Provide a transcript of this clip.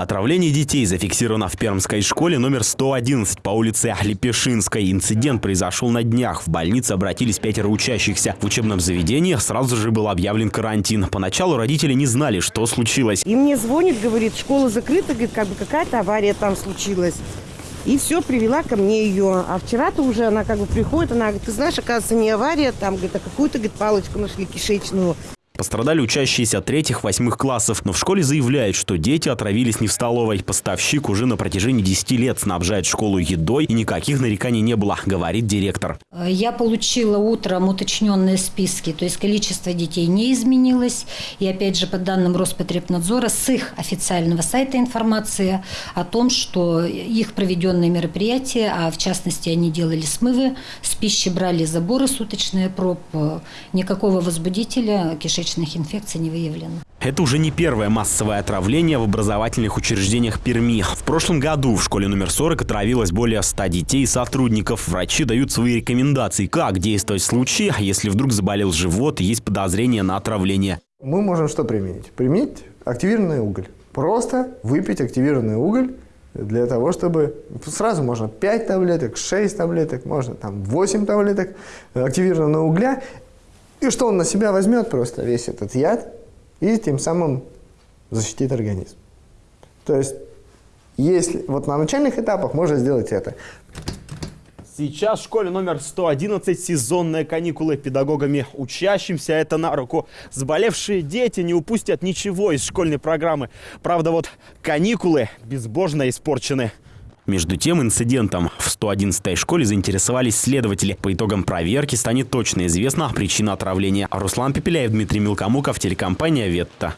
Отравление детей зафиксировано в Пермской школе номер 111 по улице Лепешинской. Инцидент произошел на днях. В больнице обратились пятеро учащихся. В учебном заведении сразу же был объявлен карантин. Поначалу родители не знали, что случилось. И мне звонит, говорит, школа закрыта, говорит, как бы какая-то авария там случилась. И все, привела ко мне ее. А вчера-то уже она как бы приходит, она говорит, ты знаешь, оказывается, не авария, там, говорит, а какую-то, говорит, палочку нашли кишечную. Пострадали учащиеся третьих-восьмых классов, но в школе заявляют, что дети отравились не в столовой. Поставщик уже на протяжении 10 лет снабжает школу едой, и никаких нареканий не было, говорит директор. Я получила утром уточненные списки, то есть количество детей не изменилось. И опять же, по данным Роспотребнадзора, с их официального сайта информация о том, что их проведенные мероприятия, а в частности они делали смывы, с пищи брали заборы суточные проб, никакого возбудителя кишечного кишечных инфекций не выявлено. Это уже не первое массовое отравление в образовательных учреждениях Перми. В прошлом году в школе номер 40 отравилось более 100 детей и сотрудников. Врачи дают свои рекомендации, как действовать в случае, если вдруг заболел живот и есть подозрение на отравление. Мы можем что применить? Применить активированный уголь. Просто выпить активированный уголь для того, чтобы сразу можно 5 таблеток, 6 таблеток, можно там 8 таблеток активированного угля. И что он на себя возьмет просто весь этот яд и тем самым защитит организм. То есть, если вот на начальных этапах можно сделать это. Сейчас в школе номер 111 сезонные каникулы педагогами учащимся. Это на руку. Заболевшие дети не упустят ничего из школьной программы. Правда, вот каникулы безбожно испорчены. Между тем, инцидентом в 111-й школе заинтересовались следователи. По итогам проверки станет точно известна причина отравления. Руслан Пепеляев, Дмитрий Мелкомуков, телекомпания «Ветта».